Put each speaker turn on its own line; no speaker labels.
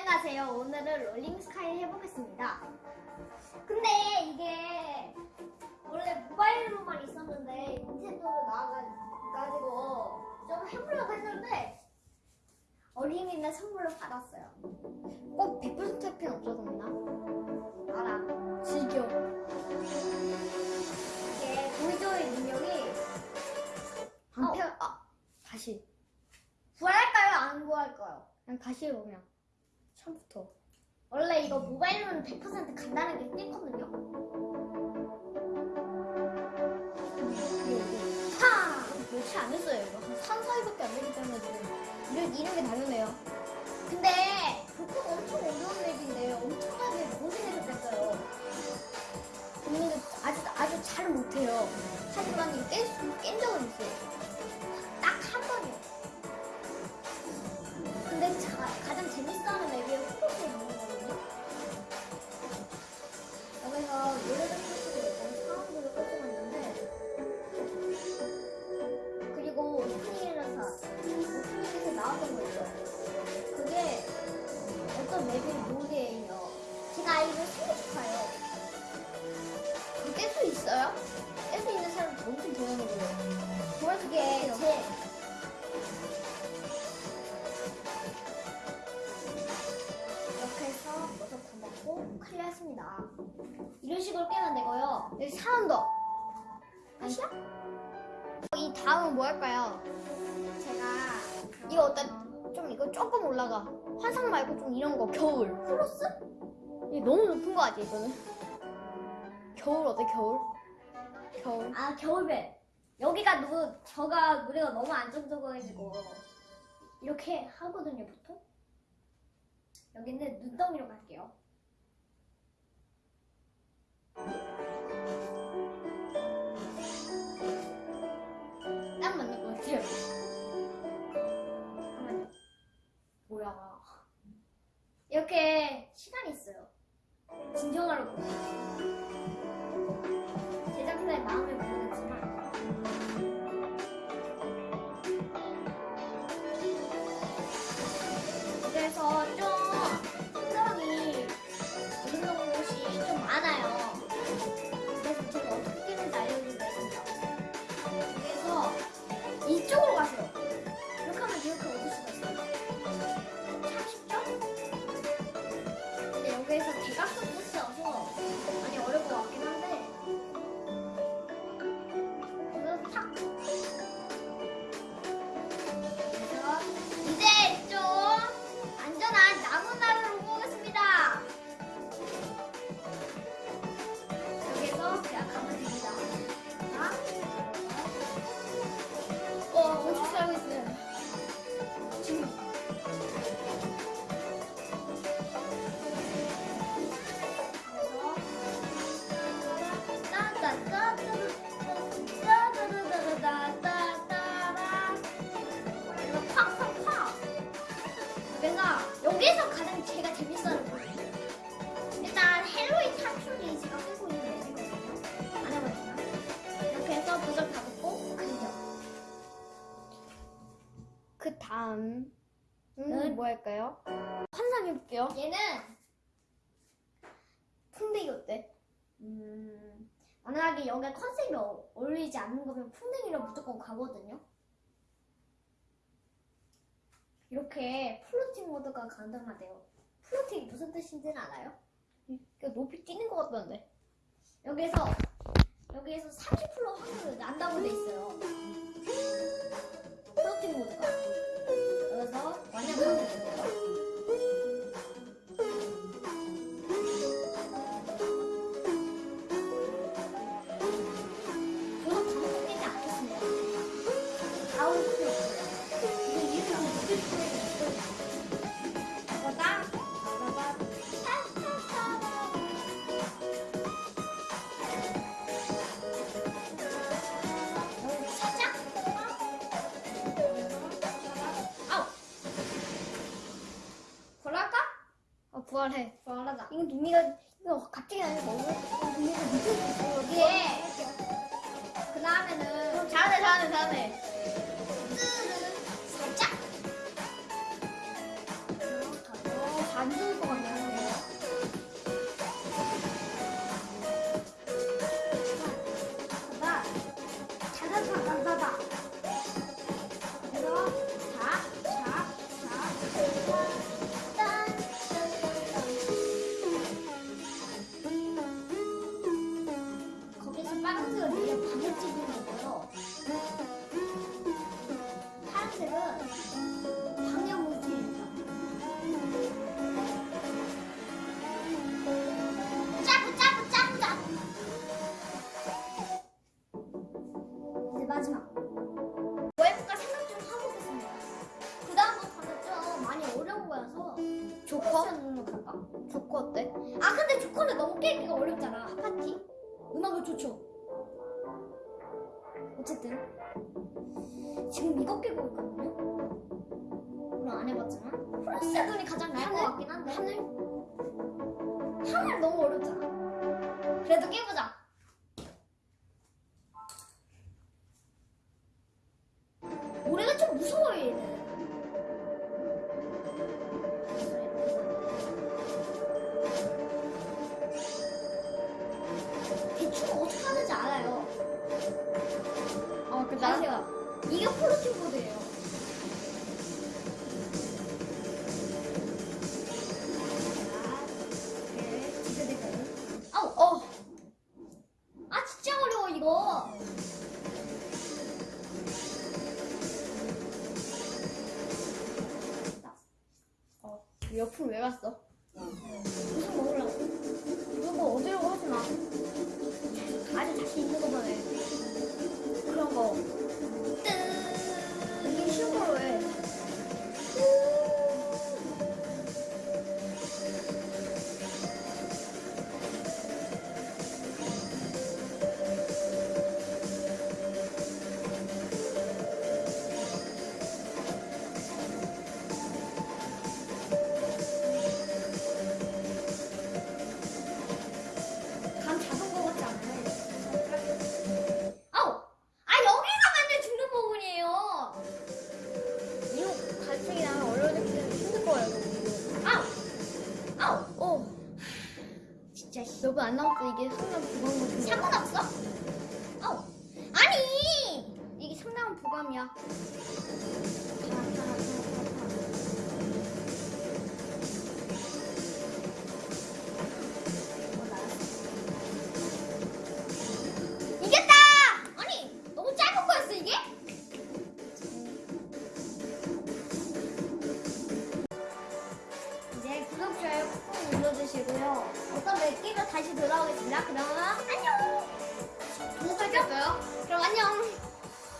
안녕하세요. 오늘은 롤링 스카이 해보겠습니다. 근데 이게 원래 모바일로만 있었는데 닌텐도로 나와가지고 좀 해보려고 했는데 어린이날 선물로 받았어요.
꼭 100% 필요 없어도 되나?
알아.
즐겨.
이게 보이조의 능력이
안
어.
펴, 아, 다시.
구할까요? 안 구할까요?
그냥 다시 그냥. 처음부터.
원래 이거 모바일로는 100% 간다는 게 떼거든요. 하!
며칠 안 했어요, 이거. 한 3, 4일밖에 안 되기 때문에 지금. 이런, 이런 게 당연해요.
근데 그거 엄청 어려운 맵인데 엄청나게 고생해서 뺐어요.
본인은 아주, 아주 잘 못해요. 하지만 이거 깬, 수- 깬 적은 있어요.
딱 한 번이요. 근데 자, 가장 재밌어하는 맵이 먹고 클리어했습니다. 이런 식으로 깨면 되고요.
여기 사람 더.
끝이야?
이 다음은 뭐 할까요?
제가
이거 어때? 좀 이거 조금 올라가. 환상 말고 좀 이런 거 겨울.
플러스?
이게 너무 높은 거 아니야 이거는? 겨울 어때 겨울? 겨울.
아 겨울배. 여기가 누 저가 노래가 너무 안정적이가지고 이렇게 하거든요 보통. 여기는 눈덩이로 갈게요. 진정하라 그
다음
응?
음, 뭐 할까요? 환상해 볼게요.
얘는
풍뎅이 어때?
음, 만약에 여기에 concept이 어- 어울리지 않는 거면 풍뎅이로 무조건 가거든요. 이렇게 floating mode가 가능하대요. floating이 무슨 뜻인지는 알아요?
그러니까 높이 뛰는 것 같던데.
여기에서 여기에서 30% 확률 난다고 돼 있어요. 플로팅 모드가. வந்து 어 부활해. 걸어가자. 이건 눈미가 이거 갑자기 너무 눈미가 미칠 수 있어. 여기에. 예. 그 다음에는 잘하네 잘하네 잘하네. 빨간색은 이게 방역지붕이고요.
파란색은 방역물질이에요. 짜고 짜고 짜고 짜고. 이제 마지막. 뭐해볼까
생각 좀 하고
있습니다. 그 다음부터는 좀
많이
어려운
거여서 조커?
조커 어때?
아 근데 조커는 너무 깨기가 어렵잖아. 파티? 음악을 좋죠. 어쨌든 지금 이거 깨고 있거든요. 물론 안 해봤지만 프로스 눈이 가장 나을 것? 같긴 한데
하늘?
하늘 너무 어렵잖아. 그래도 깨보자. 아세요? 이게 폴로팅 보드예요. 자, 이렇게 지그재그. 아우, 어. 아, 진짜 어려워, 이거.
어, 옆으로 왜 갔어?
무슨 먹으려고?
이거 뭐 어디라고 하지 마.
아주 자신 있는 거만 해.
안 남았어. 이게 상당 부감 같은 거.
상관없어? 아우! 아니!
이게 상당한 부감이야.
이겼다! 아니, 너무 짧은 거였어, 이게? 다시 돌아오겠습니다. 그럼 안녕! 구독하죠? 그럼 안녕!